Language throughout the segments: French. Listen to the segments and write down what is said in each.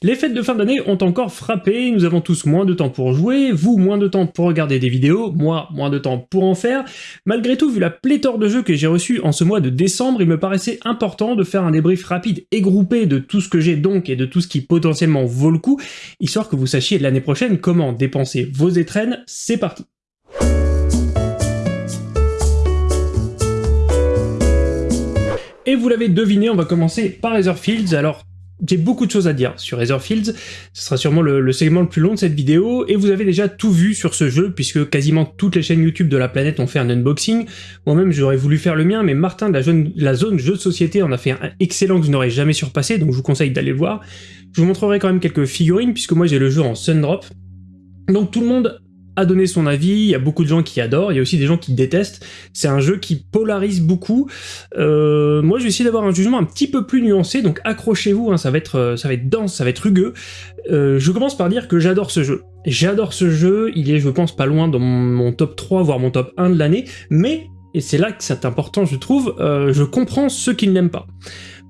Les fêtes de fin d'année ont encore frappé, nous avons tous moins de temps pour jouer, vous moins de temps pour regarder des vidéos, moi moins de temps pour en faire. Malgré tout, vu la pléthore de jeux que j'ai reçus en ce mois de décembre, il me paraissait important de faire un débrief rapide et groupé de tout ce que j'ai donc et de tout ce qui potentiellement vaut le coup, histoire que vous sachiez l'année prochaine comment dépenser vos étrennes, c'est parti Et vous l'avez deviné, on va commencer par Etherfields. Alors, j'ai beaucoup de choses à dire sur Etherfields, ce sera sûrement le, segment le plus long de cette vidéo, et vous avez déjà tout vu sur ce jeu, puisque quasiment toutes les chaînes YouTube de la planète ont fait un unboxing. Moi-même, j'aurais voulu faire le mien, mais Martin de la, zone, jeux de société en a fait un excellent que je n'aurais jamais surpassé, donc je vous conseille d'aller le voir. Je vous montrerai quand même quelques figurines, puisque moi j'ai le jeu en Sundrop. Donc tout le monde a donné son avis, il y a beaucoup de gens qui adorent, il y a aussi des gens qui détestent. C'est un jeu qui polarise beaucoup. Euh, moi, je vais essayer d'avoir un jugement un petit peu plus nuancé, donc accrochez-vous, hein, ça, va être, euh, ça dense, ça va être rugueux. Euh, je commence par dire que j'adore ce jeu. J'adore ce jeu, il est, je pense, pas loin dans mon, top 3, voire mon top 1 de l'année, mais, et c'est là que c'est important, je trouve, je comprends ceux qui ne l'aiment pas.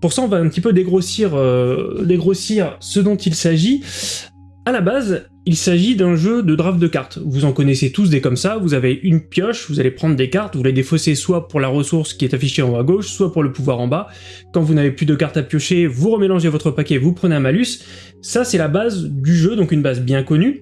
Pour ça, on va un petit peu dégrossir, dégrossir ce dont il s'agit. À la base, il s'agit d'un jeu de draft de cartes. Vous en connaissez tous des comme ça, vous avez une pioche, vous allez prendre des cartes, vous les défausser soit pour la ressource qui est affichée en haut à gauche, soit pour le pouvoir en bas. Quand vous n'avez plus de cartes à piocher, vous remélangez votre paquet, vous prenez un malus. Ça, c'est la base du jeu, donc une base bien connue.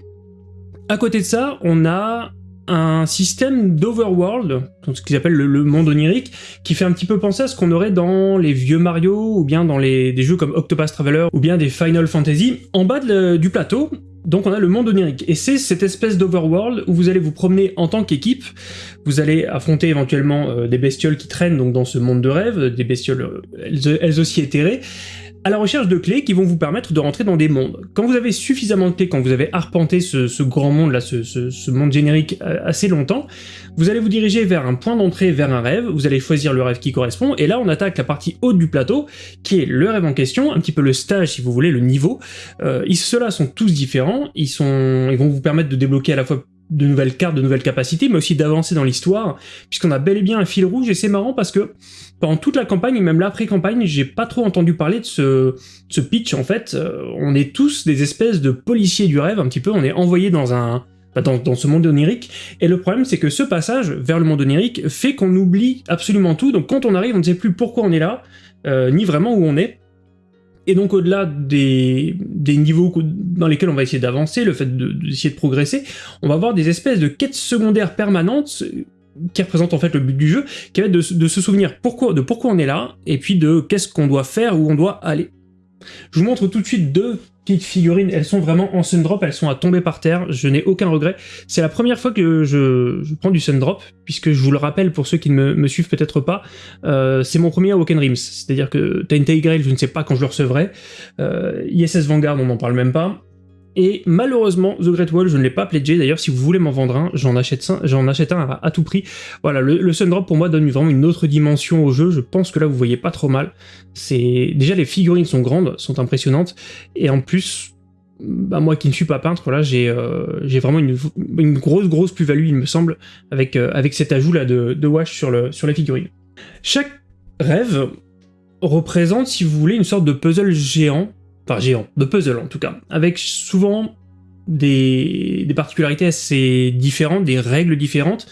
À côté de ça, on a un système d'overworld, ce qu'ils appellent le, monde onirique, qui fait un petit peu penser à ce qu'on aurait dans les vieux Mario, ou bien dans des jeux comme Octopus Traveler, ou bien des Final Fantasy. En bas du plateau, donc on a le monde onirique, et c'est cette espèce d'overworld où vous allez vous promener en tant qu'équipe, vous allez affronter éventuellement euh, des bestioles qui traînent donc dans ce monde de rêve, des bestioles euh, elles, aussi éthérées, à la recherche de clés qui vont vous permettre de rentrer dans des mondes. Quand vous avez suffisamment de clés, quand vous avez arpenté ce, grand monde là, ce, monde générique euh, assez longtemps, vous allez vous diriger vers un point d'entrée, vers un rêve, vous allez choisir le rêve qui correspond, et là on attaque la partie haute du plateau, qui est le rêve en question, un petit peu le stage si vous voulez, le niveau. Euh, Ceux-là sont tous différents, ils vont vous permettre de débloquer à la fois de nouvelles cartes, de nouvelles capacités, mais aussi d'avancer dans l'histoire, puisqu'on a bel et bien un fil rouge, et c'est marrant parce que pendant toute la campagne, et même l'après-campagne, j'ai pas trop entendu parler de ce, pitch, en fait. Euh, on est tous des espèces de policiers du rêve, un petit peu, on est envoyés dans un... Bah, dans, dans, ce monde onirique, et le problème c'est que ce passage vers le monde onirique fait qu'on oublie absolument tout, donc quand on arrive on ne sait plus pourquoi on est là, euh, ni vraiment où on est, et donc au-delà des, des, niveaux dans lesquels on va essayer d'avancer, le fait d'essayer de, progresser, on va avoir des espèces de quêtes secondaires permanentes qui représentent en fait le but du jeu, qui va être de, de se souvenir pourquoi, de pourquoi on est là, et puis de qu'est-ce qu'on doit faire, où on doit aller. Je vous montre tout de suite deux petites figurines, elles sont vraiment en Sundrop, elles sont à tomber par terre, je n'ai aucun regret. C'est la première fois que je, prends du Sundrop, puisque je vous le rappelle pour ceux qui ne me, suivent peut-être pas, euh, c'est mon premier Awoken Rims, c'est-à-dire que TNT Grail, je ne sais pas quand je le recevrai, euh, ISS Vanguard, on n'en parle même pas, et malheureusement, The Great Wall, je ne l'ai pas pledgé. D'ailleurs, si vous voulez m'en vendre un, j'en achète un, j'en achète un à, tout prix. Voilà, le, Sundrop pour moi donne vraiment une autre dimension au jeu. Je pense que là, vous voyez pas trop mal. C'est déjà les figurines sont grandes, sont impressionnantes, et en plus, bah, moi qui ne suis pas peintre, euh, j'ai vraiment une, grosse grosse plus-value, il me semble, avec euh, cet ajout là de, de wash sur les figurines. Chaque rêve représente, si vous voulez, une sorte de puzzle géant enfin géant, de puzzle en tout cas, avec souvent des, des, particularités assez différentes, des règles différentes.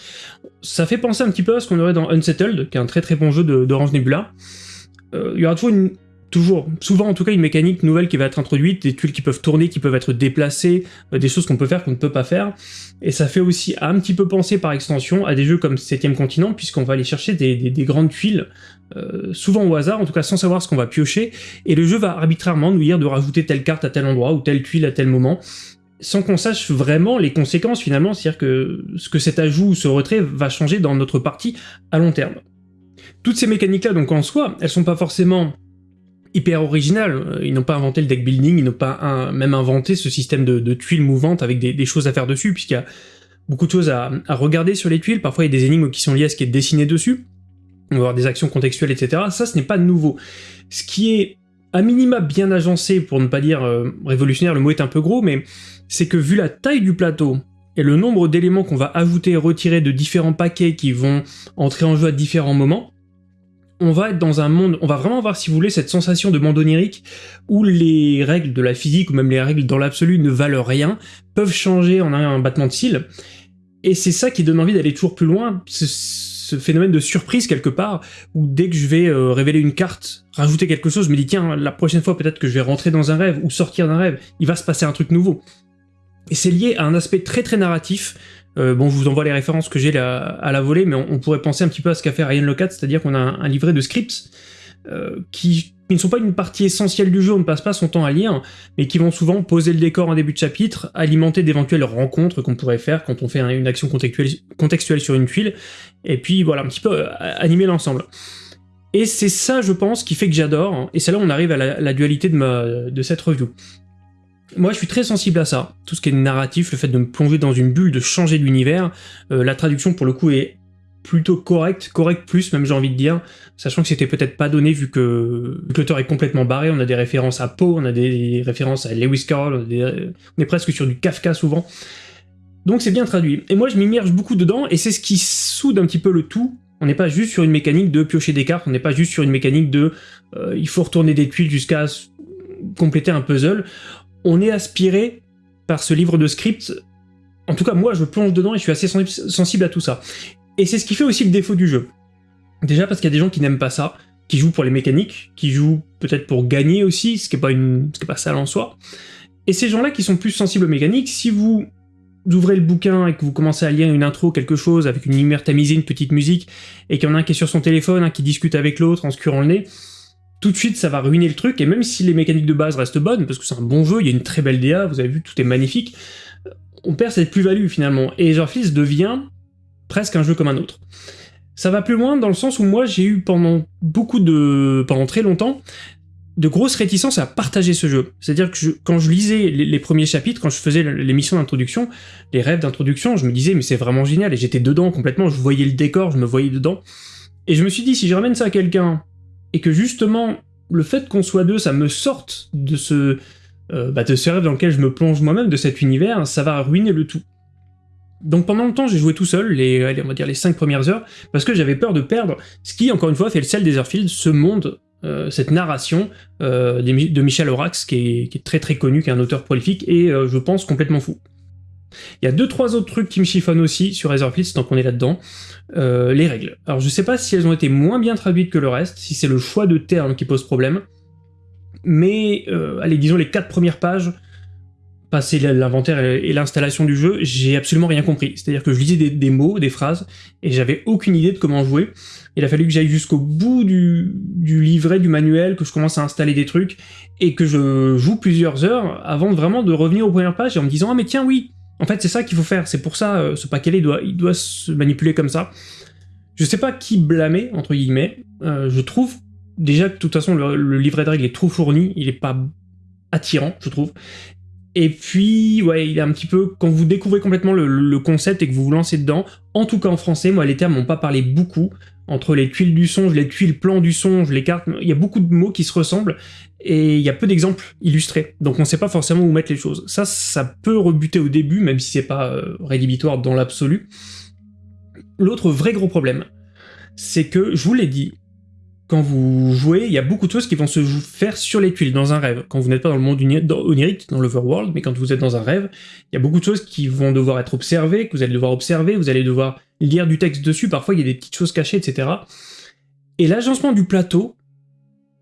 Ça fait penser un petit peu à ce qu'on aurait dans Unsettled, qui est un très très bon jeu d'Orange Nebula. Euh, il y aura toujours une toujours, souvent en tout cas, une mécanique nouvelle qui va être introduite, des tuiles qui peuvent tourner, qui peuvent être déplacées, euh, des choses qu'on peut faire qu'on ne peut pas faire. Et ça fait aussi un petit peu penser par extension à des jeux comme 7 continent, puisqu'on va aller chercher des, grandes tuiles, euh, souvent au hasard, en tout cas sans savoir ce qu'on va piocher, et le jeu va arbitrairement nous dire de rajouter telle carte à tel endroit, ou telle tuile à tel moment, sans qu'on sache vraiment les conséquences finalement, c'est-à-dire que ce que cet ajout ou ce retrait va changer dans notre partie à long terme. Toutes ces mécaniques-là, donc en soi, elles sont pas forcément hyper original. Ils n'ont pas inventé le deck building, ils n'ont pas même inventé ce système de, tuiles mouvantes avec des, choses à faire dessus, puisqu'il y a beaucoup de choses à, regarder sur les tuiles. Parfois, il y a des énigmes qui sont liées à ce qui est dessiné dessus. On va avoir des actions contextuelles, etc. Ça, ce n'est pas nouveau. Ce qui est à minima bien agencé, pour ne pas dire euh, révolutionnaire, le mot est un peu gros, mais c'est que vu la taille du plateau, et le nombre d'éléments qu'on va ajouter et retirer de différents paquets qui vont entrer en jeu à différents moments, on va être dans un monde, on va vraiment avoir, si vous voulez, cette sensation de monde onirique où les règles de la physique, ou même les règles dans l'absolu ne valent rien, peuvent changer en un battement de cils. Et c'est ça qui donne envie d'aller toujours plus loin, ce, phénomène de surprise quelque part, où dès que je vais euh, révéler une carte, rajouter quelque chose, je me dis tiens, la prochaine fois peut-être que je vais rentrer dans un rêve, ou sortir d'un rêve, il va se passer un truc nouveau. Et c'est lié à un aspect très très narratif, euh, bon, je vous envoie les références que j'ai à la volée, mais on, pourrait penser un petit peu à ce qu'a fait Ryan Locat, c'est-à-dire qu'on a un, livret de scripts euh, qui, ne sont pas une partie essentielle du jeu, on ne passe pas son temps à lire, mais qui vont souvent poser le décor en début de chapitre, alimenter d'éventuelles rencontres qu'on pourrait faire quand on fait une action contextuelle, sur une tuile, et puis voilà, un petit peu euh, animer l'ensemble. Et c'est ça, je pense, qui fait que j'adore, et c'est là où on arrive à la, dualité de, de cette review. Moi, je suis très sensible à ça. Tout ce qui est narratif, le fait de me plonger dans une bulle, de changer d'univers. Euh, la traduction, pour le coup, est plutôt correcte, correct plus même j'ai envie de dire, sachant que c'était peut-être pas donné vu que l'auteur est complètement barré, on a des références à Poe, on a des références à Lewis Carroll, on, est presque sur du Kafka souvent. Donc c'est bien traduit. Et moi je m'immerge beaucoup dedans, et c'est ce qui soude un petit peu le tout. On n'est pas juste sur une mécanique de piocher des cartes, on n'est pas juste sur une mécanique de euh, il faut retourner des tuiles jusqu'à compléter un puzzle on est aspiré par ce livre de script. En tout cas, moi, je plonge dedans et je suis assez sensible à tout ça. Et c'est ce qui fait aussi le défaut du jeu. Déjà parce qu'il y a des gens qui n'aiment pas ça, qui jouent pour les mécaniques, qui jouent peut-être pour gagner aussi, ce qui n'est pas, une... pas sale en soi. Et ces gens-là qui sont plus sensibles aux mécaniques, si vous ouvrez le bouquin et que vous commencez à lire une intro, quelque chose, avec une lumière tamisée, une petite musique, et qu'il y en a un qui est sur son téléphone, un qui discute avec l'autre en se curant le nez, tout de suite ça va ruiner le truc, et même si les mécaniques de base restent bonnes, parce que c'est un bon jeu, il y a une très belle DA, vous avez vu, tout est magnifique, on perd cette plus-value finalement, et Etherfields devient presque un jeu comme un autre. Ça va plus loin dans le sens où moi j'ai eu pendant beaucoup de... pendant très longtemps, de grosses réticences à partager ce jeu. C'est-à-dire que quand je lisais les, premiers chapitres, quand je faisais les missions d'introduction, les rêves d'introduction, je me disais mais c'est vraiment génial, et j'étais dedans complètement, je voyais le décor, je me voyais dedans, et je me suis dit si je ramène ça à quelqu'un et que justement, le fait qu'on soit deux, ça me sorte de ce, euh, bah, de ce rêve dans lequel je me plonge moi-même, de cet univers, ça va ruiner le tout. Donc pendant longtemps, j'ai joué tout seul, les, on va dire les 5 premières heures, parce que j'avais peur de perdre, ce qui, encore une fois, fait le sel des Airfields, ce monde, euh, cette narration euh, de Michel Orax, qui est, qui est, très très connu, qui est un auteur prolifique, et je pense complètement fou. Il y a deux trois autres trucs qui me chiffonnent aussi sur Razorfields tant qu'on est là-dedans. Euh, les règles. Alors je sais pas si elles ont été moins bien traduites que le reste, si c'est le choix de termes qui pose problème, mais euh, allez, disons les quatre premières pages, passer l'inventaire et l'installation du jeu, j'ai absolument rien compris. C'est-à-dire que je lisais des, mots, des phrases, et j'avais aucune idée de comment jouer. Il a fallu que j'aille jusqu'au bout du, du, livret, du manuel, que je commence à installer des trucs, et que je joue plusieurs heures avant vraiment de revenir aux premières pages et en me disant « Ah mais tiens oui, en fait, c'est ça qu'il faut faire. C'est pour ça, euh, ce paquet-là, il doit, se manipuler comme ça. Je sais pas qui blâmer, entre guillemets. Euh, je trouve déjà que de toute façon, le, livret de règles est trop fourni. Il est pas attirant, je trouve. Et puis, ouais, il est un petit peu... Quand vous découvrez complètement le, concept et que vous vous lancez dedans, en tout cas en français, moi, les termes m'ont pas parlé beaucoup. Entre les tuiles du songe, les tuiles plans du songe, les cartes, il y a beaucoup de mots qui se ressemblent, et il y a peu d'exemples illustrés, donc on ne sait pas forcément où mettre les choses. Ça, ça peut rebuter au début, même si c'est pas euh, rédhibitoire dans l'absolu. L'autre vrai gros problème, c'est que, je vous l'ai dit, quand vous jouez, il y a beaucoup de choses qui vont se faire sur les tuiles, dans un rêve. Quand vous n'êtes pas dans le monde onirique, dans l'overworld, mais quand vous êtes dans un rêve, il y a beaucoup de choses qui vont devoir être observées, que vous allez devoir observer, vous allez devoir lire du texte dessus, parfois il y a des petites choses cachées, etc. Et l'agencement du plateau,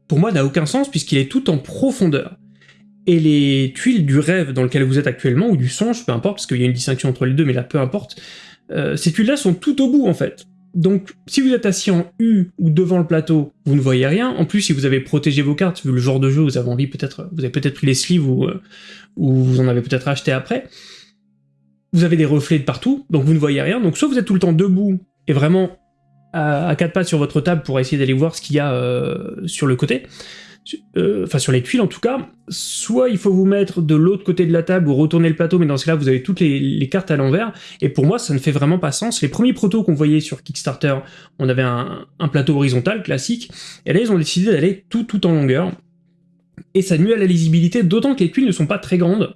pour moi, n'a aucun sens puisqu'il est tout en profondeur. Et les tuiles du rêve dans lequel vous êtes actuellement, ou du songe, peu importe, parce qu'il y a une distinction entre les deux, mais là, peu importe, euh, ces tuiles-là sont tout au bout, en fait. Donc, si vous êtes assis en U ou devant le plateau, vous ne voyez rien. En plus, si vous avez protégé vos cartes, vu le genre de jeu, vous avez envie peut-être, vous avez peut-être pris les sleeves ou, euh, ou vous en avez peut-être acheté après. Vous avez des reflets de partout, donc vous ne voyez rien. Donc, soit vous êtes tout le temps debout et vraiment à, quatre pattes sur votre table pour essayer d'aller voir ce qu'il y a euh, sur le côté, enfin sur les tuiles en tout cas, soit il faut vous mettre de l'autre côté de la table ou retourner le plateau, mais dans ce cas-là vous avez toutes les, cartes à l'envers, et pour moi ça ne fait vraiment pas sens. Les premiers protos qu'on voyait sur Kickstarter, on avait un, plateau horizontal classique, et là ils ont décidé d'aller tout tout en longueur, et ça nuit à la lisibilité, d'autant que les tuiles ne sont pas très grandes,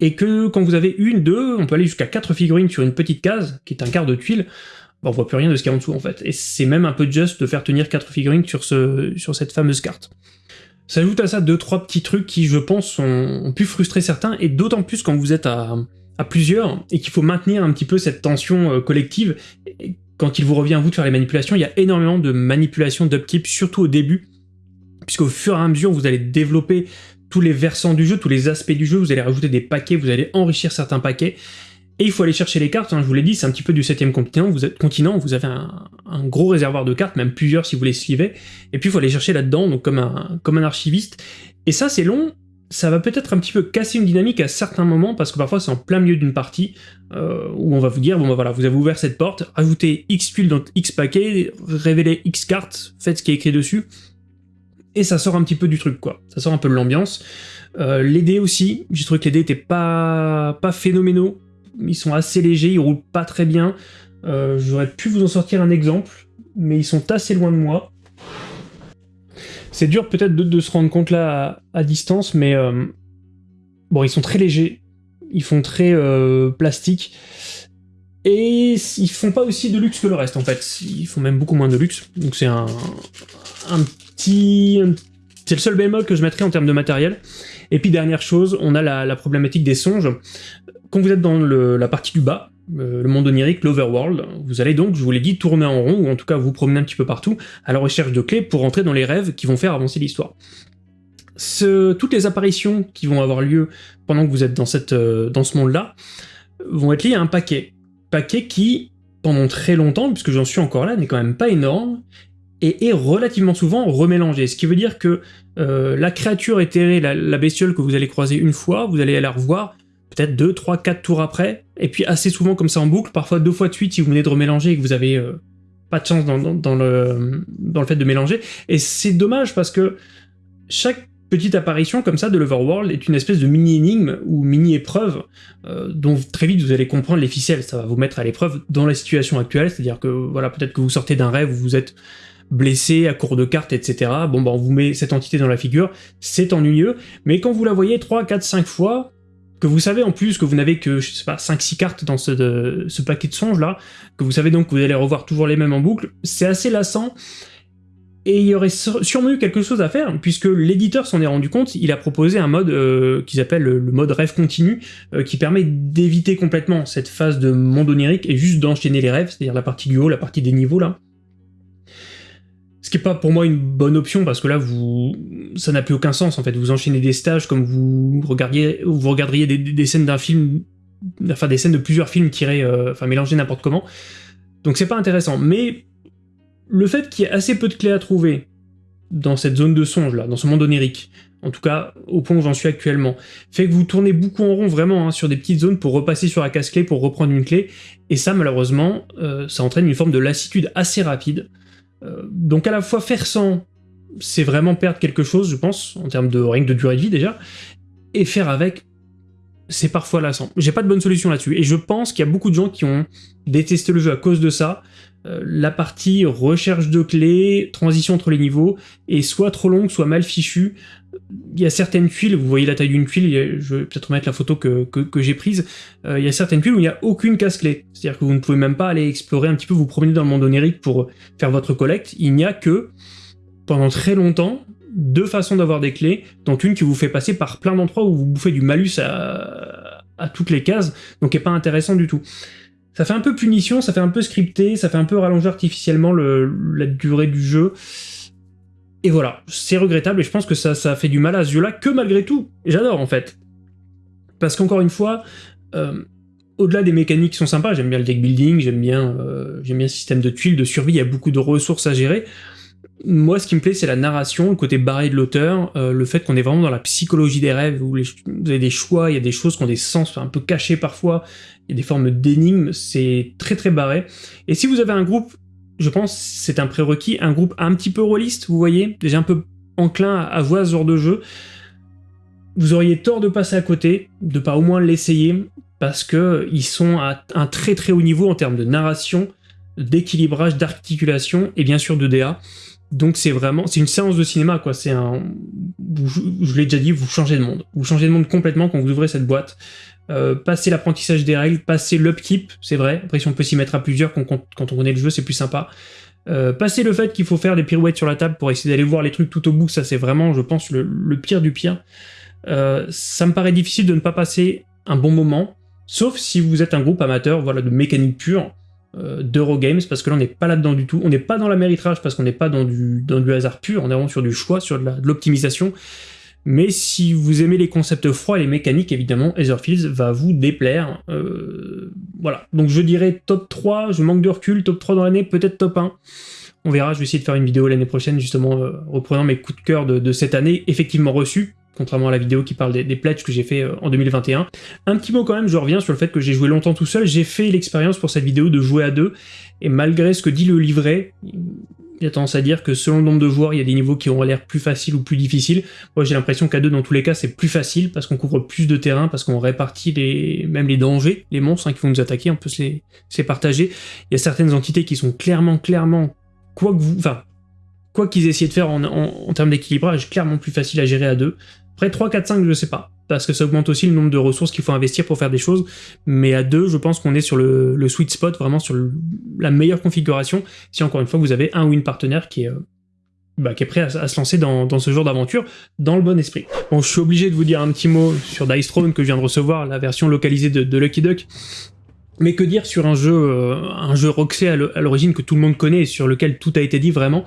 et que quand vous avez une, deux, on peut aller jusqu'à quatre figurines sur une petite case, qui est un quart de tuile, on voit plus rien de ce qu'il y a en dessous en fait. Et c'est même un peu juste de faire tenir quatre figurines sur, ce, sur cette fameuse carte. S'ajoute à ça deux trois petits trucs qui, je pense, ont, pu frustrer certains, et d'autant plus quand vous êtes à, à plusieurs, et qu'il faut maintenir un petit peu cette tension euh, collective. quand il vous revient à vous de faire les manipulations, il y a énormément de manipulations d'upkeep, surtout au début, puisqu'au fur et à mesure, vous allez développer tous les versants du jeu, tous les aspects du jeu, vous allez rajouter des paquets, vous allez enrichir certains paquets, et il faut aller chercher les cartes, hein, je vous l'ai dit, c'est un petit peu du septième continent, vous êtes continent, vous avez un, gros réservoir de cartes, même plusieurs si vous les suivez, et puis il faut aller chercher là-dedans, donc comme un, comme un archiviste. Et ça c'est long, ça va peut-être un petit peu casser une dynamique à certains moments, parce que parfois c'est en plein milieu d'une partie, euh, où on va vous dire, bon bah voilà, vous avez ouvert cette porte, ajoutez X tuiles dans X paquets, révélez X cartes, faites ce qui est écrit dessus, et ça sort un petit peu du truc quoi, ça sort un peu de l'ambiance. Euh, les dés aussi, j'ai trouvé que les dés étaient pas, pas phénoménaux, ils sont assez légers, ils roulent pas très bien. Euh, j'aurais pu vous en sortir un exemple, mais ils sont assez loin de moi. C'est dur peut-être de, se rendre compte là à, distance, mais euh, bon, ils sont très légers, ils font très euh, plastique, et ils font pas aussi de luxe que le reste en fait. Ils font même beaucoup moins de luxe, donc c'est un, petit... C'est le seul bémol que je mettrais en termes de matériel. Et puis dernière chose, on a la problématique des songes quand vous êtes dans la partie du bas, euh, le monde onirique, l'overworld, vous allez donc, je vous l'ai dit, tourner en rond, ou en tout cas vous promener un petit peu partout, à la recherche de clés pour entrer dans les rêves qui vont faire avancer l'histoire. toutes les apparitions qui vont avoir lieu pendant que vous êtes euh, dans ce monde-là vont être liées à un paquet. Paquet qui, pendant très longtemps, puisque j'en suis encore là, n'est quand même pas énorme, et est relativement souvent remélangé. Ce qui veut dire que euh, la créature éthérée, la, la, bestiole que vous allez croiser une fois, vous allez la revoir peut-être 2, 3, 4 tours après, et puis assez souvent comme ça en boucle, parfois deux fois de suite si vous venez de remélanger et que vous avez euh, pas de chance dans, le, fait de mélanger. Et c'est dommage parce que chaque petite apparition comme ça de l'Overworld est une espèce de mini-énigme ou mini-épreuve euh, dont très vite vous allez comprendre les ficelles, ça va vous mettre à l'épreuve dans la situation actuelle, c'est-à-dire que voilà peut-être que vous sortez d'un rêve où vous êtes blessé à court de cartes, etc. Bon bah on vous met cette entité dans la figure, c'est ennuyeux, mais quand vous la voyez 3, 4, 5 fois, que vous savez en plus que vous n'avez que, je sais pas, 5-6 cartes dans ce, ce paquet de songes là, que vous savez donc que vous allez revoir toujours les mêmes en boucle, c'est assez lassant, et il y aurait sûrement eu quelque chose à faire, puisque l'éditeur s'en est rendu compte, il a proposé un mode euh, qu'ils appellent le mode rêve continu, euh, qui permet d'éviter complètement cette phase de monde onirique et juste d'enchaîner les rêves, c'est-à-dire la partie du haut, la partie des niveaux là, ce qui n'est pas pour moi une bonne option, parce que là, vous, ça n'a plus aucun sens, en fait. Vous enchaînez des stages comme vous regardiez, vous regarderiez des, scènes d'un film, enfin des scènes de plusieurs films tirés, euh, enfin mélangés n'importe comment. Donc c'est pas intéressant. Mais le fait qu'il y ait assez peu de clés à trouver dans cette zone de songe, là, dans ce monde onirique, en tout cas au point où j'en suis actuellement, fait que vous tournez beaucoup en rond vraiment hein, sur des petites zones pour repasser sur la casse-clé, pour reprendre une clé, et ça malheureusement, euh, ça entraîne une forme de lassitude assez rapide, euh, donc à la fois faire sans, c'est vraiment perdre quelque chose, je pense, en termes de rien de durée de vie déjà, et faire avec, c'est parfois lassant. J'ai pas de bonne solution là-dessus, et je pense qu'il y a beaucoup de gens qui ont détesté le jeu à cause de ça. Euh, la partie recherche de clés, transition entre les niveaux, est soit trop longue, soit mal fichue. Il y a certaines tuiles, vous voyez la taille d'une tuile, je vais peut-être mettre la photo que, que, j'ai prise, euh, il y a certaines tuiles où il n'y a aucune casse-clé. C'est-à-dire que vous ne pouvez même pas aller explorer un petit peu, vous promener dans le monde onirique pour faire votre collecte. Il n'y a que, pendant très longtemps, deux façons d'avoir des clés, dont une qui vous fait passer par plein d'endroits où vous bouffez du malus à, toutes les cases, donc n'est pas intéressant du tout. Ça fait un peu punition, ça fait un peu scripté, ça fait un peu rallonger artificiellement le, la durée du jeu. Et voilà, c'est regrettable et je pense que ça, ça fait du mal à ce jeu-là, que malgré tout, j'adore en fait. Parce qu'encore une fois, euh, au-delà des mécaniques qui sont sympas, j'aime bien le deck building, j'aime bien, euh, bien le système de tuiles, de survie, il y a beaucoup de ressources à gérer. Moi, ce qui me plaît, c'est la narration, le côté barré de l'auteur, euh, le fait qu'on est vraiment dans la psychologie des rêves, où vous avez des choix, il y a des choses qui ont des sens un peu cachés parfois, il y a des formes d'énigmes, c'est très très barré. Et si vous avez un groupe, je pense c'est un prérequis, un groupe un petit peu rôliste, vous voyez, déjà un peu enclin à voir ce genre de jeu, vous auriez tort de passer à côté, de pas au moins l'essayer, parce que ils sont à un très très haut niveau en termes de narration, d'équilibrage, d'articulation, et bien sûr de DA. Donc c'est vraiment, c'est une séance de cinéma quoi, c'est un, je l'ai déjà dit, vous changez de monde. Vous changez de monde complètement quand vous ouvrez cette boîte. euh, passer l'apprentissage des règles, passer l'upkeep, c'est vrai, après si on peut s'y mettre à plusieurs quand, on connaît le jeu c'est plus sympa. Euh, passer le fait qu'il faut faire des pirouettes sur la table pour essayer d'aller voir les trucs tout au bout, ça c'est vraiment, je pense, le, pire du pire. Euh, ça me paraît difficile de ne pas passer un bon moment, sauf si vous êtes un groupe amateur voilà, de mécanique pure, euh, d'Eurogames, parce que là on n'est pas là-dedans du tout, on n'est pas dans la méritrage parce qu'on n'est pas dans du, hasard pur, on est vraiment sur du choix, sur de l'optimisation, mais si vous aimez les concepts froids et les mécaniques, évidemment, Etherfields va vous déplaire. Euh, voilà, donc je dirais top 3, je manque de recul, top 3 dans l'année, peut-être top 1. On verra, je vais essayer de faire une vidéo l'année prochaine, justement, euh, reprenant mes coups de cœur de, cette année, effectivement reçus, contrairement à la vidéo qui parle des, pledges que j'ai fait euh, en 2021. Un petit mot quand même, je reviens sur le fait que j'ai joué longtemps tout seul, j'ai fait l'expérience pour cette vidéo de jouer à deux, et malgré ce que dit le livret, il y a tendance à dire que selon le nombre de joueurs, il y a des niveaux qui ont l'air plus faciles ou plus difficiles. Moi j'ai l'impression qu'à deux, dans tous les cas, c'est plus facile, parce qu'on couvre plus de terrain, parce qu'on répartit les, même les dangers, les monstres hein, qui vont nous attaquer, on peut se les, partager. Il y a certaines entités qui sont clairement, clairement, quoi que vous... Enfin, quoi qu'ils essaient de faire en, en termes d'équilibrage, clairement plus facile à gérer à deux. Après 3, 4, 5, je sais pas. Parce que ça augmente aussi le nombre de ressources qu'il faut investir pour faire des choses, mais à deux, je pense qu'on est sur le, sweet spot, vraiment sur la meilleure configuration, si encore une fois vous avez un ou une partenaire qui est, euh, bah, prêt à, se lancer dans, ce genre d'aventure, dans le bon esprit. Bon, je suis obligé de vous dire un petit mot sur Dice Throne que je viens de recevoir, la version localisée de, Lucky Duck, mais que dire sur un jeu, euh, un jeu Roxy à l'origine que tout le monde connaît et sur lequel tout a été dit vraiment?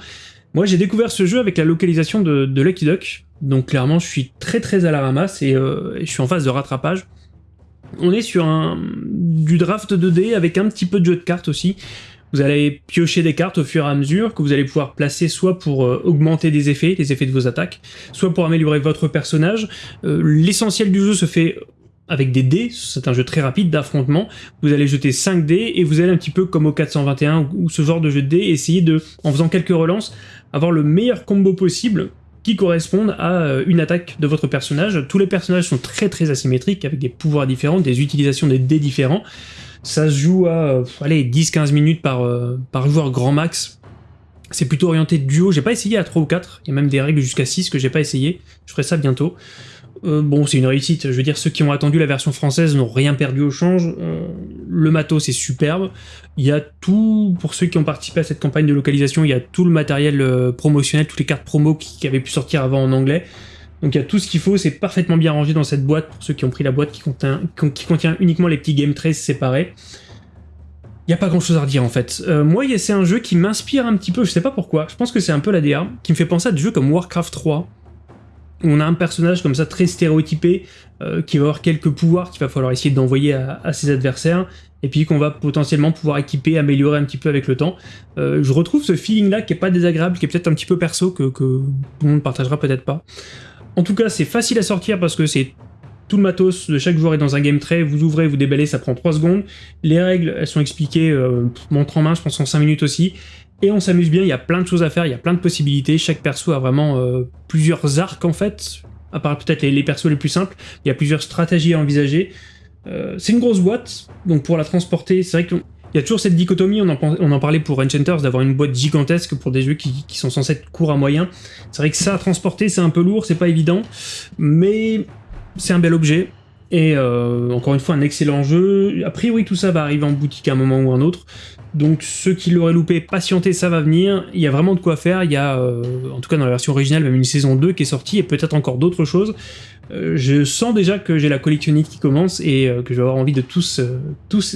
Moi j'ai découvert ce jeu avec la localisation de, Lucky Duck, donc clairement, je suis très très à la ramasse euh, et je suis en phase de rattrapage. On est sur un du draft 2D avec un petit peu de jeu de cartes aussi. Vous allez piocher des cartes au fur et à mesure que vous allez pouvoir placer soit pour euh, augmenter des effets, les effets de vos attaques, soit pour améliorer votre personnage. Euh, l'essentiel du jeu se fait avec des dés, c'est un jeu très rapide d'affrontement, vous allez jeter 5 dés et vous allez un petit peu comme au 421 ou ce genre de jeu de dés, essayer de, en faisant quelques relances, avoir le meilleur combo possible qui correspondent à euh, une attaque de votre personnage. Tous les personnages sont très très asymétriques, avec des pouvoirs différents, des utilisations des dés différents. Ça se joue à euh, allez, 10-15 minutes par, euh, par joueur grand max. C'est plutôt orienté duo, j'ai pas essayé à 3 ou 4, il y a même des règles jusqu'à 6 que j'ai pas essayé, je ferai ça bientôt. Euh, bon, c'est une réussite. Je veux dire, ceux qui ont attendu la version française n'ont rien perdu au change. Euh, le matos est superbe. Il y a tout, pour ceux qui ont participé à cette campagne de localisation, il y a tout le matériel euh, promotionnel, toutes les cartes promo qui, avaient pu sortir avant en anglais. Donc il y a tout ce qu'il faut, c'est parfaitement bien rangé dans cette boîte, pour ceux qui ont pris la boîte qui contient, qui contient uniquement les petits game trays séparés. Il n'y a pas grand chose à redire en fait. moi, c'est un jeu qui m'inspire un petit peu, je sais pas pourquoi, je pense que c'est un peu la DA, qui me fait penser à des jeux comme Warcraft 3, on a un personnage comme ça très stéréotypé, euh, qui va avoir quelques pouvoirs qu'il va falloir essayer d'envoyer à, ses adversaires, et puis qu'on va potentiellement pouvoir équiper, améliorer un petit peu avec le temps. Euh, je retrouve ce feeling-là qui est pas désagréable, qui est peut-être un petit peu perso, que, tout le monde partagera peut-être pas. En tout cas, c'est facile à sortir parce que c'est tout le matos de chaque joueur est dans un game tray, vous ouvrez, vous déballez, ça prend 3 secondes. Les règles, elles sont expliquées euh, montre en main, je pense en 5 minutes aussi. Et on s'amuse bien, il y a plein de choses à faire, il y a plein de possibilités, chaque perso a vraiment euh, plusieurs arcs en fait, à part peut-être les, persos les plus simples, il y a plusieurs stratégies à envisager. Euh, c'est une grosse boîte, donc pour la transporter, c'est vrai qu'il y a toujours cette dichotomie, on en, parlait pour Enchanters, d'avoir une boîte gigantesque pour des jeux qui, qui sont censés être courts à moyen. C'est vrai que ça à transporter, c'est un peu lourd, c'est pas évident, mais c'est un bel objet, et euh, encore une fois, un excellent jeu. A priori, tout ça va arriver en boutique à un moment ou un autre. Donc ceux qui l'auraient loupé, patientez, ça va venir. Il y a vraiment de quoi faire. Il y a, euh, en tout cas dans la version originale, même une saison 2 qui est sortie et peut-être encore d'autres choses. Euh, je sens déjà que j'ai la collectionnite qui commence et que je vais avoir envie de tous,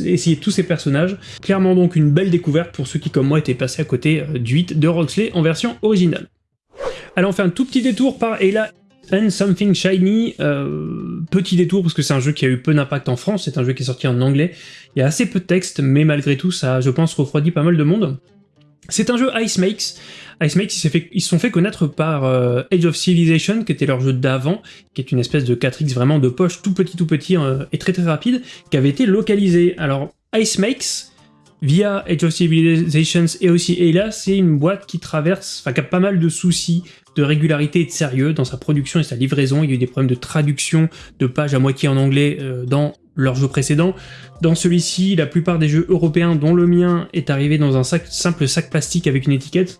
essayer tous ces personnages. Clairement donc une belle découverte pour ceux qui comme moi étaient passés à côté du 8 de Roxley en version originale. Allez, on fait un tout petit détour par Ella And Something Shiny, euh, petit détour parce que c'est un jeu qui a eu peu d'impact en France, c'est un jeu qui est sorti en anglais, il y a assez peu de texte, mais malgré tout ça, je pense, refroidit pas mal de monde. C'est un jeu Ice Makes, Ice Makes, ils se sont fait connaître par euh, Age of Civilization, qui était leur jeu d'avant, qui est une espèce de 4X vraiment de poche, tout petit tout petit euh, et très très rapide, qui avait été localisé. Alors Ice Makes, via Age of Civilizations et aussi Ayla, c'est une boîte qui traverse, enfin qui a pas mal de soucis de régularité et de sérieux dans sa production et sa livraison. Il y a eu des problèmes de traduction de pages à moitié en anglais euh, dans leurs jeux précédents. Dans celui-ci, la plupart des jeux européens, dont le mien, est arrivé dans un simple sac plastique avec une étiquette.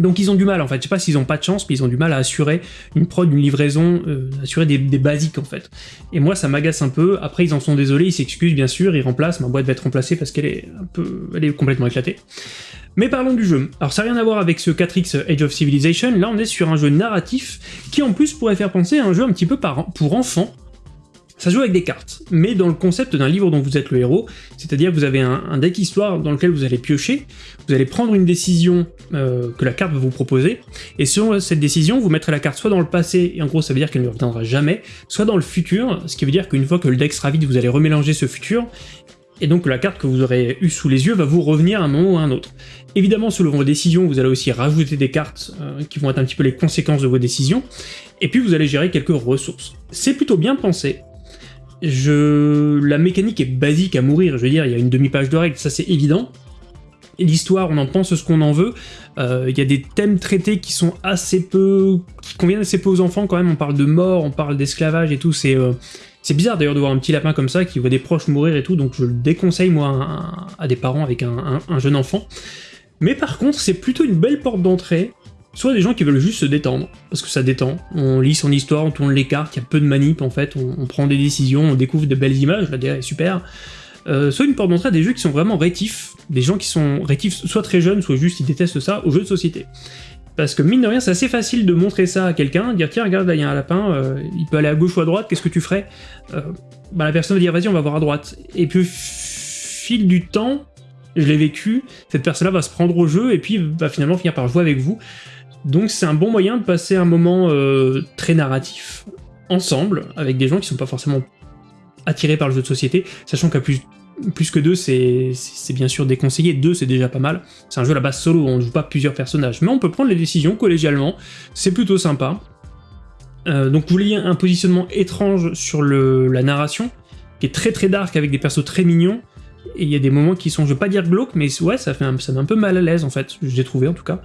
Donc ils ont du mal en fait, je sais pas s'ils ont pas de chance, mais ils ont du mal à assurer une prod, une livraison, euh, assurer des, basiques en fait. Et moi ça m'agace un peu, après ils en sont désolés, ils s'excusent bien sûr, ils remplacent, ma boîte va être remplacée parce qu'elle est un peu... elle est complètement éclatée. Mais parlons du jeu. Alors ça n'a rien à voir avec ce 4X Age of Civilization, là on est sur un jeu narratif qui en plus pourrait faire penser à un jeu un petit peu pour enfants, ça joue avec des cartes, mais dans le concept d'un livre dont vous êtes le héros, c'est-à-dire que vous avez un, deck histoire dans lequel vous allez piocher, vous allez prendre une décision euh, que la carte va vous proposer, et selon cette décision, vous mettrez la carte soit dans le passé, et en gros ça veut dire qu'elle ne reviendra jamais, soit dans le futur, ce qui veut dire qu'une fois que le deck sera vide, vous allez remélanger ce futur, et donc la carte que vous aurez eue sous les yeux va vous revenir à un moment ou à un autre. Évidemment, selon vos décisions, vous allez aussi rajouter des cartes euh, qui vont être un petit peu les conséquences de vos décisions, et puis vous allez gérer quelques ressources. C'est plutôt bien pensé, je... La mécanique est basique à mourir, je veux dire, il y a une demi-page de règles, ça c'est évident. L'histoire, on en pense ce qu'on en veut. Euh, il y a des thèmes traités qui sont assez peu... qui conviennent assez peu aux enfants quand même, on parle de mort, on parle d'esclavage et tout, c'est... Euh, c'est bizarre d'ailleurs de voir un petit lapin comme ça qui voit des proches mourir et tout, donc je le déconseille moi à, des parents avec un, jeune enfant. Mais par contre, c'est plutôt une belle porte d'entrée soit des gens qui veulent juste se détendre, parce que ça détend. On lit son histoire, on tourne les cartes, il y a peu de manip en fait, on, prend des décisions, on découvre de belles images, la DA est super. Euh, soit une porte d'entrée à des jeux qui sont vraiment rétifs, des gens qui sont rétifs soit très jeunes, soit juste ils détestent ça, aux jeux de société. Parce que mine de rien, c'est assez facile de montrer ça à quelqu'un, dire tiens regarde là il y a un lapin, euh, il peut aller à gauche ou à droite, qu'est-ce que tu ferais euh, bah, La personne va dire vas-y on va voir à droite. Et puis au fil du temps, je l'ai vécu, cette personne-là va se prendre au jeu et puis va finalement finir par jouer avec vous. Donc c'est un bon moyen de passer un moment euh, très narratif, ensemble, avec des gens qui sont pas forcément attirés par le jeu de société, sachant qu'à plus, que deux, c'est bien sûr déconseillé, deux c'est déjà pas mal. C'est un jeu à la base solo, on ne joue pas plusieurs personnages, mais on peut prendre les décisions collégialement, c'est plutôt sympa. Euh, donc vous voyez un positionnement étrange sur la narration, qui est très très dark avec des persos très mignons, et il y a des moments qui sont, je veux pas dire glauques, mais ouais, ça fait un, ça un peu mal à l'aise en fait, j'ai trouvé en tout cas.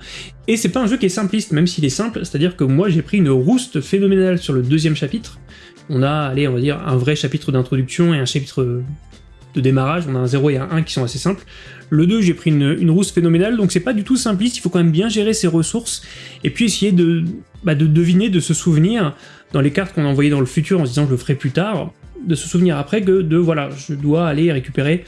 Et c'est pas un jeu qui est simpliste, même s'il est simple, c'est-à-dire que moi j'ai pris une rouste phénoménale sur le deuxième chapitre. On a, allez, on va dire, un vrai chapitre d'introduction et un chapitre de démarrage, on a un 0 et un 1 qui sont assez simples. Le 2, j'ai pris une, une rousse phénoménale, donc c'est pas du tout simpliste, il faut quand même bien gérer ses ressources, et puis essayer de, bah, de deviner, de se souvenir, dans les cartes qu'on a envoyées dans le futur en se disant je le ferai plus tard, de se souvenir après que de, voilà, je dois aller récupérer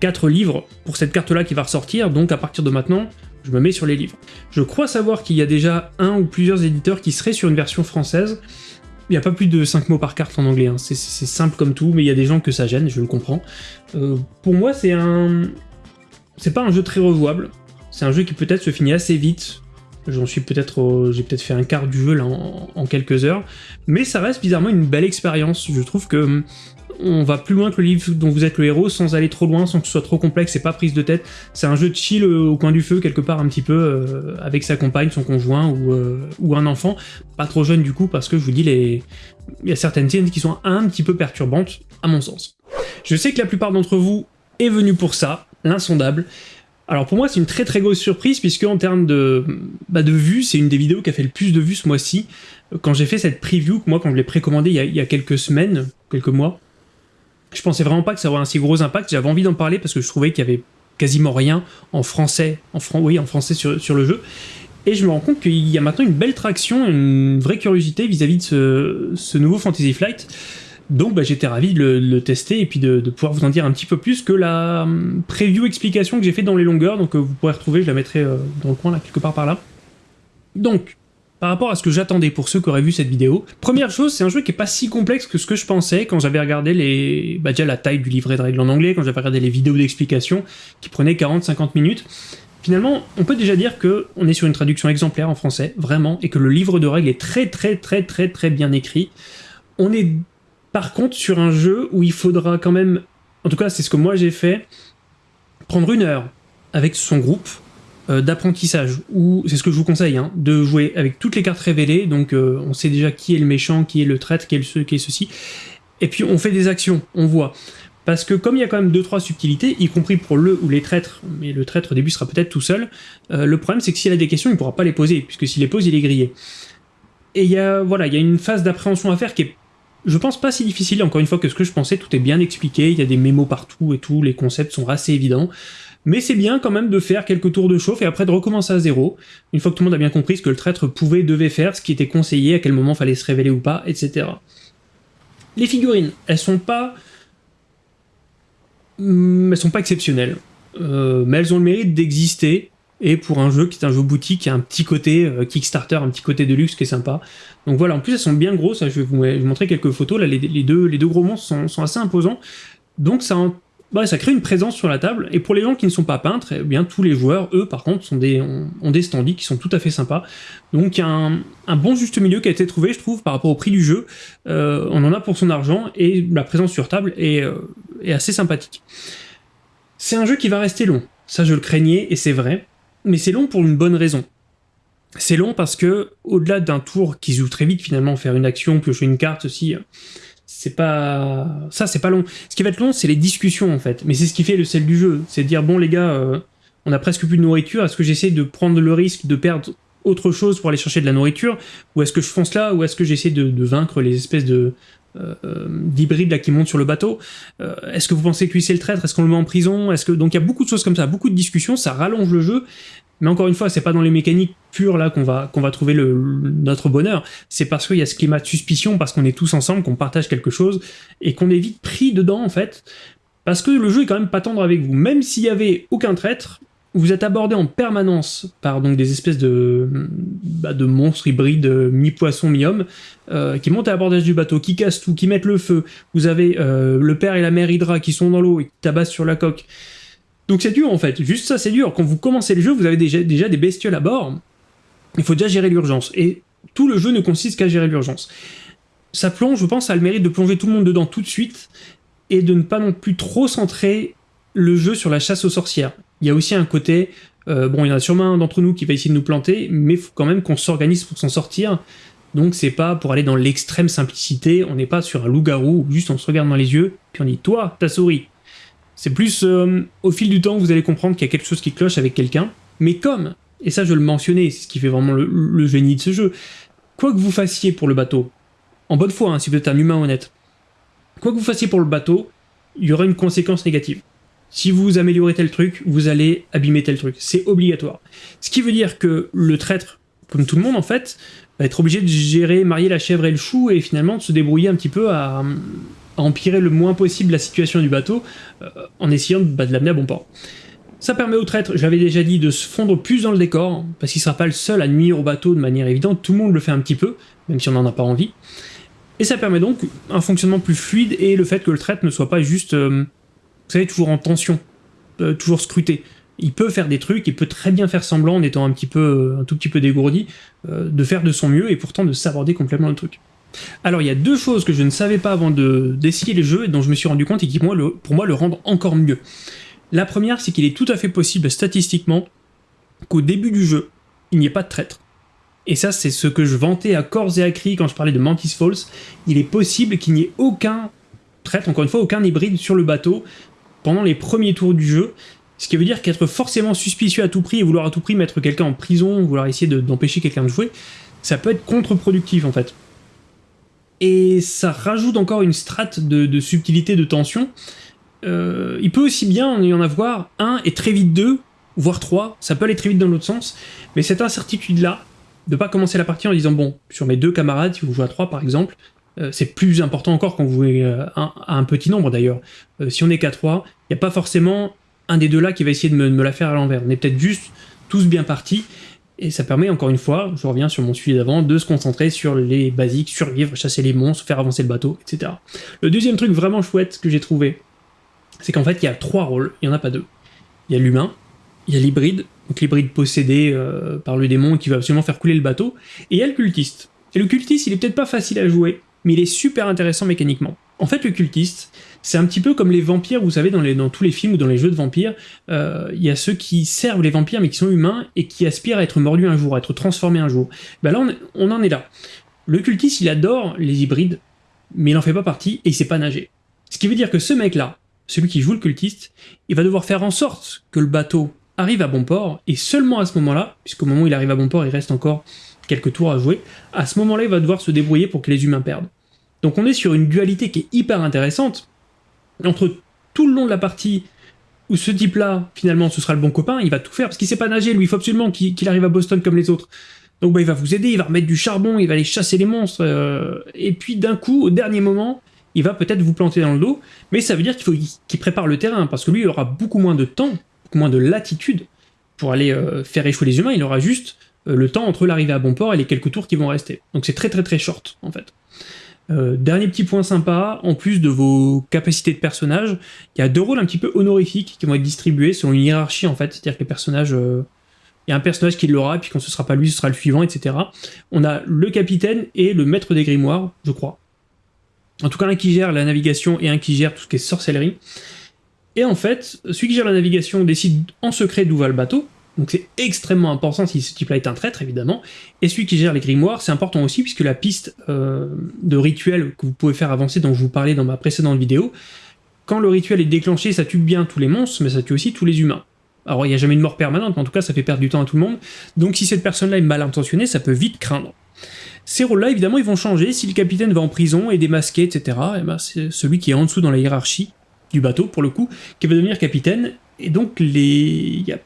4 livres pour cette carte-là qui va ressortir, donc à partir de maintenant, je me mets sur les livres. Je crois savoir qu'il y a déjà un ou plusieurs éditeurs qui seraient sur une version française. Il n'y a pas plus de 5 mots par carte en anglais, hein. c'est simple comme tout, mais il y a des gens que ça gêne, je le comprends. Euh, pour moi, c'est un... C'est pas un jeu très rejouable, c'est un jeu qui peut-être se finit assez vite, J'en suis peut-être, j'ai peut-être fait un quart du jeu là en, quelques heures, mais ça reste bizarrement une belle expérience. Je trouve que on va plus loin que le livre dont vous êtes le héros sans aller trop loin, sans que ce soit trop complexe et pas prise de tête. C'est un jeu de chill au coin du feu quelque part un petit peu euh, avec sa compagne, son conjoint euh, ou, un enfant, pas trop jeune du coup parce que je vous dis il y a certaines scènes qui sont un petit peu perturbantes à mon sens. Je sais que la plupart d'entre vous est venu pour ça, l'insondable. Alors pour moi c'est une très très grosse surprise puisque en termes de, bah, de vues, c'est une des vidéos qui a fait le plus de vues ce mois-ci. Quand j'ai fait cette preview, moi quand je l'ai précommandé il, il y, a, quelques semaines, quelques mois, je pensais vraiment pas que ça aurait un si gros impact, j'avais envie d'en parler parce que je trouvais qu'il y avait quasiment rien en français, en, oui, en français sur le jeu. Et je me rends compte qu'il y a maintenant une belle traction, une vraie curiosité vis-à-vis de ce, nouveau Fantasy Flight. Donc bah, j'étais ravi de le, tester et puis de, pouvoir vous en dire un petit peu plus que la hum, preview explication que j'ai fait dans les longueurs, donc euh, vous pourrez retrouver, je la mettrai euh, dans le coin là, quelque part par là. Donc, par rapport à ce que j'attendais pour ceux qui auraient vu cette vidéo. Première chose, c'est un jeu qui est pas si complexe que ce que je pensais quand j'avais regardé les... Bah déjà la taille du livret de règles en anglais, quand j'avais regardé les vidéos d'explication qui prenaient 40-50 minutes. Finalement, on peut déjà dire que on est sur une traduction exemplaire en français, vraiment, et que le livre de règles est très très très très très bien écrit. On est par contre sur un jeu où il faudra quand même, en tout cas c'est ce que moi j'ai fait, prendre une heure avec son groupe, euh, d'apprentissage, ou c'est ce que je vous conseille, hein, de jouer avec toutes les cartes révélées, donc euh, on sait déjà qui est le méchant, qui est le traître, qui est, ce, qui est ceci, et puis on fait des actions, on voit. Parce que comme il y a quand même 2-3 subtilités, y compris pour le ou les traîtres, mais le traître début sera peut-être tout seul, euh, le problème c'est que s'il a des questions, il ne pourra pas les poser, puisque s'il les pose, il est grillé. Et il y a, voilà, il y a une phase d'appréhension à faire qui est je pense pas si difficile, encore une fois, que ce que je pensais, tout est bien expliqué, il y a des mémos partout et tout, les concepts sont assez évidents. Mais c'est bien quand même de faire quelques tours de chauffe et après de recommencer à zéro, une fois que tout le monde a bien compris ce que le traître pouvait, devait faire, ce qui était conseillé, à quel moment fallait se révéler ou pas, etc. Les figurines, elles sont pas... Hmm, elles sont pas exceptionnelles, euh, mais elles ont le mérite d'exister, et pour un jeu qui est un jeu boutique, qui a un petit côté euh, Kickstarter, un petit côté de luxe qui est sympa. Donc voilà, en plus elles sont bien grosses, je vais vous, montrer quelques photos, là les, deux, gros monstres sont, assez imposants, donc ça, bah, ça crée une présence sur la table, et pour les gens qui ne sont pas peintres, eh bien tous les joueurs, eux par contre, sont des, ont, des standees qui sont tout à fait sympas, donc a un, bon juste milieu qui a été trouvé, je trouve, par rapport au prix du jeu, euh, on en a pour son argent, et la présence sur table euh, est assez sympathique. C'est un jeu qui va rester long, ça je le craignais, et c'est vrai, mais c'est long pour une bonne raison. C'est long parce que, au-delà d'un tour qui joue très vite finalement, faire une action, piocher une carte aussi, c'est pas... Ça, c'est pas long. Ce qui va être long, c'est les discussions en fait. Mais c'est ce qui fait le sel du jeu. C'est de dire, bon les gars, euh, on a presque plus de nourriture, est-ce que j'essaie de prendre le risque de perdre autre chose pour aller chercher de la nourriture Ou est-ce que je fonce là Ou est-ce que j'essaie de, vaincre les espèces de euh, euh, d'hybrides là qui montent sur le bateau Est-ce que vous pensez que lui c'est le traître? Est-ce qu'on le met en prison? Est-ce que donc il y a beaucoup de choses comme ça, beaucoup de discussions, ça rallonge le jeu mais encore une fois, c'est pas dans les mécaniques pures là qu'on va qu'on va trouver le, notre bonheur. C'est parce qu'il y a ce climat de suspicion, parce qu'on est tous ensemble, qu'on partage quelque chose et qu'on est vite pris dedans en fait. Parce que le jeu est quand même pas tendre avec vous. Même s'il y avait aucun traître, vous êtes abordé en permanence par donc des espèces de, bah, monstres hybrides mi-poisson, mi-homme, euh, qui montent à l'abordage du bateau, qui cassent tout, qui mettent le feu. Vous avez euh, le père et la mère Hydra qui sont dans l'eau et qui tabassent sur la coque. Donc c'est dur en fait, juste ça c'est dur. Quand vous commencez le jeu, vous avez déjà, des bestioles à bord, il faut déjà gérer l'urgence. Et tout le jeu ne consiste qu'à gérer l'urgence. Ça plonge, je pense, a le mérite de plonger tout le monde dedans tout de suite, et de ne pas non plus trop centrer le jeu sur la chasse aux sorcières. Il y a aussi un côté, euh, bon il y en a sûrement un d'entre nous qui va essayer de nous planter, mais faut quand même qu'on s'organise pour s'en sortir, donc c'est pas pour aller dans l'extrême simplicité, on n'est pas sur un loup-garou, juste on se regarde dans les yeux, puis on dit « toi, ta souris ». C'est plus euh, au fil du temps, vous allez comprendre qu'il y a quelque chose qui cloche avec quelqu'un. Mais comme, et ça je le mentionnais, c'est ce qui fait vraiment le, génie de ce jeu, quoi que vous fassiez pour le bateau, en bonne foi, hein, si vous êtes un humain honnête, quoi que vous fassiez pour le bateau, il y aura une conséquence négative. Si vous améliorez tel truc, vous allez abîmer tel truc. C'est obligatoire. Ce qui veut dire que le traître, comme tout le monde en fait, va être obligé de gérer, marier la chèvre et le chou et finalement de se débrouiller un petit peu à, empirer le moins possible la situation du bateau euh, en essayant bah, de l'amener à bon port. Ça permet au traître, je l'avais déjà dit, de se fondre plus dans le décor, parce qu'il sera pas le seul à nuire au bateau de manière évidente, tout le monde le fait un petit peu, même si on n'en a pas envie. Et ça permet donc un fonctionnement plus fluide et le fait que le traître ne soit pas juste, euh, vous savez, toujours en tension, euh, toujours scruté. Il peut faire des trucs, il peut très bien faire semblant en étant un petit peu, un tout petit peu dégourdi, de faire de son mieux et pourtant de s'aborder complètement le truc. Alors il y a deux choses que je ne savais pas avant d'essayer les jeux et dont je me suis rendu compte et qui pour moi le, pour moi, le rendent encore mieux. La première, c'est qu'il est tout à fait possible statistiquement qu'au début du jeu, il n'y ait pas de traître. Et ça, c'est ce que je vantais à corps et à cri quand je parlais de Mantis Falls. Il est possible qu'il n'y ait aucun traître, encore une fois, aucun hybride sur le bateau pendant les premiers tours du jeu. Ce qui veut dire qu'être forcément suspicieux à tout prix et vouloir à tout prix mettre quelqu'un en prison, vouloir essayer d'empêcher quelqu'un de jouer, ça peut être contre-productif en fait et ça rajoute encore une strate de, subtilité, de tension. Euh, il peut aussi bien y en avoir un et très vite deux, voire trois, ça peut aller très vite dans l'autre sens, mais cette incertitude-là, de pas commencer la partie en disant bon, sur mes deux camarades, si vous jouez à trois par exemple, c'est plus important encore quand vous jouez euh, à un petit nombre d'ailleurs. si on est qu'à trois, il n'y a pas forcément un des deux là qui va essayer de me, la faire à l'envers. On est peut-être juste tous bien partis, et ça permet, encore une fois, je reviens sur mon suivi d'avant, de se concentrer sur les basiques, survivre, chasser les monstres, faire avancer le bateau, etc. Le deuxième truc vraiment chouette que j'ai trouvé, c'est qu'en fait, il y a trois rôles, il n'y en a pas deux. Il y a l'humain, il y a l'hybride, donc l'hybride possédé euh, par le démon qui va absolument faire couler le bateau, et il y a le cultiste. Et le cultiste, il est peut-être pas facile à jouer, mais il est super intéressant mécaniquement. En fait, le cultiste, c'est un petit peu comme les vampires, vous savez, dans, tous les films ou dans les jeux de vampires, euh, il y a ceux qui servent les vampires mais qui sont humains et qui aspirent à être mordus un jour, à être transformés un jour. Ben là, on, en est là. Le cultiste, il adore les hybrides, mais il n'en fait pas partie et il sait pas nager. Ce qui veut dire que ce mec-là, celui qui joue le cultiste, il va devoir faire en sorte que le bateau arrive à bon port, et seulement à ce moment-là, puisqu'au moment où il arrive à bon port, il reste encore quelques tours à jouer, à ce moment-là, il va devoir se débrouiller pour que les humains perdent. Donc on est sur une dualité qui est hyper intéressante, entre tout le long de la partie où ce type-là, finalement, ce sera le bon copain, il va tout faire, parce qu'il sait pas nager, lui, il faut absolument qu'il arrive à Boston comme les autres. Donc bah, il va vous aider, il va remettre du charbon, il va aller chasser les monstres, euh, et puis d'un coup, au dernier moment, il va peut-être vous planter dans le dos, mais ça veut dire qu'il faut qu'il prépare le terrain, parce que lui, il aura beaucoup moins de temps, beaucoup moins de latitude pour aller euh, faire échouer les humains, il aura juste euh, le temps entre l'arrivée à bon port et les quelques tours qui vont rester. Donc c'est très très très short, en fait. Euh, dernier petit point sympa, en plus de vos capacités de personnage, il y a deux rôles un petit peu honorifiques qui vont être distribués selon une hiérarchie en fait, c'est-à-dire que les personnages... Euh, il y a un personnage qui l'aura, et puis quand ce sera pas lui, ce sera le suivant, etc. On a le capitaine et le maître des grimoires, je crois. En tout cas, un qui gère la navigation et un qui gère tout ce qui est sorcellerie. Et en fait, celui qui gère la navigation décide en secret d'où va le bateau, donc c'est extrêmement important si ce type-là est un traître, évidemment. Et celui qui gère les grimoires, c'est important aussi, puisque la piste euh, de rituel que vous pouvez faire avancer, dont je vous parlais dans ma précédente vidéo, quand le rituel est déclenché, ça tue bien tous les monstres, mais ça tue aussi tous les humains. Alors il n'y a jamais de mort permanente, mais en tout cas ça fait perdre du temps à tout le monde, donc si cette personne-là est mal intentionnée, ça peut vite craindre. Ces rôles-là, évidemment, ils vont changer, si le capitaine va en prison et démasqué, etc., et eh ben, c'est celui qui est en dessous dans la hiérarchie du bateau, pour le coup, qui va devenir capitaine, et donc les... il a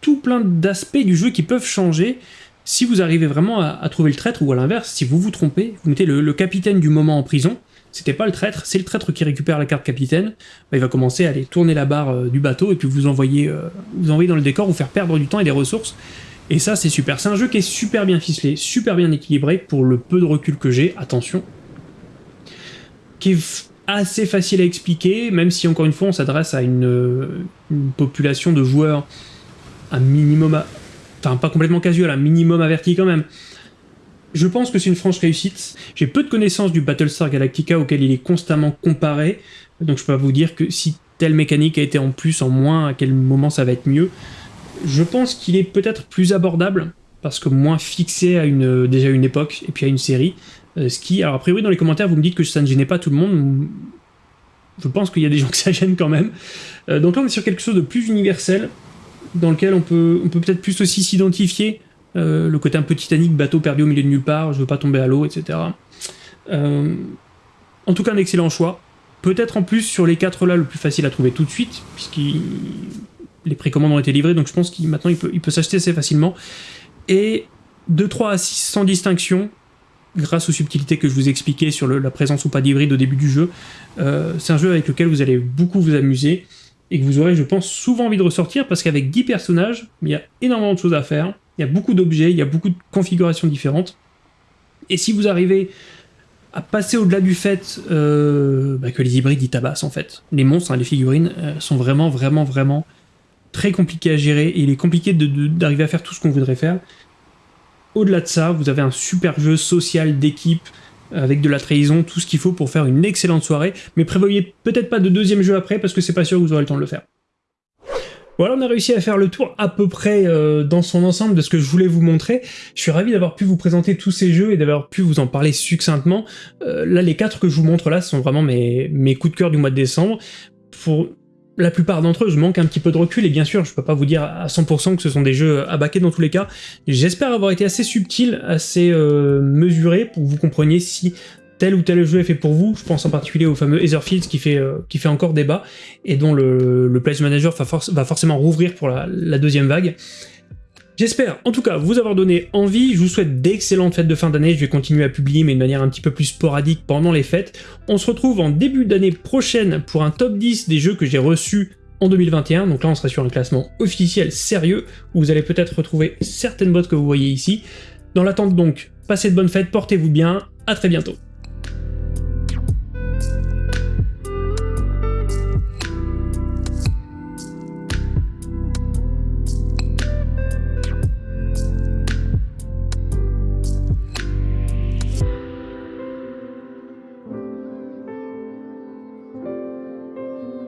tout plein d'aspects du jeu qui peuvent changer si vous arrivez vraiment à, trouver le traître, ou à l'inverse, si vous vous trompez, vous mettez le, capitaine du moment en prison, c'était pas le traître, c'est le traître qui récupère la carte capitaine, bah, il va commencer à aller tourner la barre euh, du bateau et puis vous envoyer, euh, vous envoyer dans le décor, vous faire perdre du temps et des ressources. Et ça, c'est super. C'est un jeu qui est super bien ficelé, super bien équilibré pour le peu de recul que j'ai, attention. Qui est assez facile à expliquer, même si encore une fois on s'adresse à une, une population de joueurs un minimum, enfin pas complètement casual, un minimum averti quand même. Je pense que c'est une franche réussite. J'ai peu de connaissances du Battlestar Galactica auquel il est constamment comparé, donc je peux pas vous dire que si telle mécanique a été en plus, en moins, à quel moment ça va être mieux. Je pense qu'il est peut-être plus abordable, parce que moins fixé à une, déjà une époque, et puis à une série. Euh, ce qui, alors a priori dans les commentaires vous me dites que ça ne gênait pas tout le monde, je pense qu'il y a des gens que ça gêne quand même. Euh, donc là on est sur quelque chose de plus universel, dans lequel on peut peut-être plus aussi s'identifier, euh, le côté un peu Titanic, bateau perdu au milieu de nulle part, je veux pas tomber à l'eau, etc. Euh, en tout cas, un excellent choix. Peut-être en plus sur les quatre là, le plus facile à trouver tout de suite, puisque les précommandes ont été livrées, donc je pense qu'il maintenant il peut, il peut s'acheter assez facilement. Et de 3 à 6 sans distinction, grâce aux subtilités que je vous expliquais sur la présence ou pas d'hybride au début du jeu. Euh, c'est un jeu avec lequel vous allez beaucoup vous amuser et que vous aurez, je pense, souvent envie de ressortir, parce qu'avec 10 personnages, il y a énormément de choses à faire, il y a beaucoup d'objets, il y a beaucoup de configurations différentes, et si vous arrivez à passer au-delà du fait euh, bah, que les hybrides ils tabassent en fait. Les monstres, hein, les figurines, euh, sont vraiment, vraiment, vraiment très compliqués à gérer, et il est compliqué d'arriver à faire tout ce qu'on voudrait faire. Au-delà de ça, vous avez un super jeu social d'équipe, avec de la trahison, tout ce qu'il faut pour faire une excellente soirée, mais prévoyez peut-être pas de deuxième jeu après, parce que c'est pas sûr que vous aurez le temps de le faire. Voilà, on a réussi à faire le tour à peu près euh, dans son ensemble de ce que je voulais vous montrer. Je suis ravi d'avoir pu vous présenter tous ces jeux et d'avoir pu vous en parler succinctement. Euh, là, les quatre que je vous montre là, sont vraiment mes, coups de cœur du mois de décembre. La plupart d'entre eux, je manque un petit peu de recul, et bien sûr, je peux pas vous dire à 100% que ce sont des jeux à baquer dans tous les cas. J'espère avoir été assez subtil, assez euh, mesuré, pour que vous compreniez si tel ou tel jeu est fait pour vous. Je pense en particulier au fameux Etherfields qui fait, euh, qui fait encore débat, et dont le, le Place Manager va, forcément rouvrir pour la deuxième vague. J'espère en tout cas vous avoir donné envie, je vous souhaite d'excellentes fêtes de fin d'année, je vais continuer à publier mais de manière un petit peu plus sporadique pendant les fêtes. On se retrouve en début d'année prochaine pour un top 10 des jeux que j'ai reçus en 2021, donc là on sera sur un classement officiel sérieux, où vous allez peut-être retrouver certaines bottes que vous voyez ici. Dans l'attente donc, passez de bonnes fêtes, portez-vous bien, à très bientôt.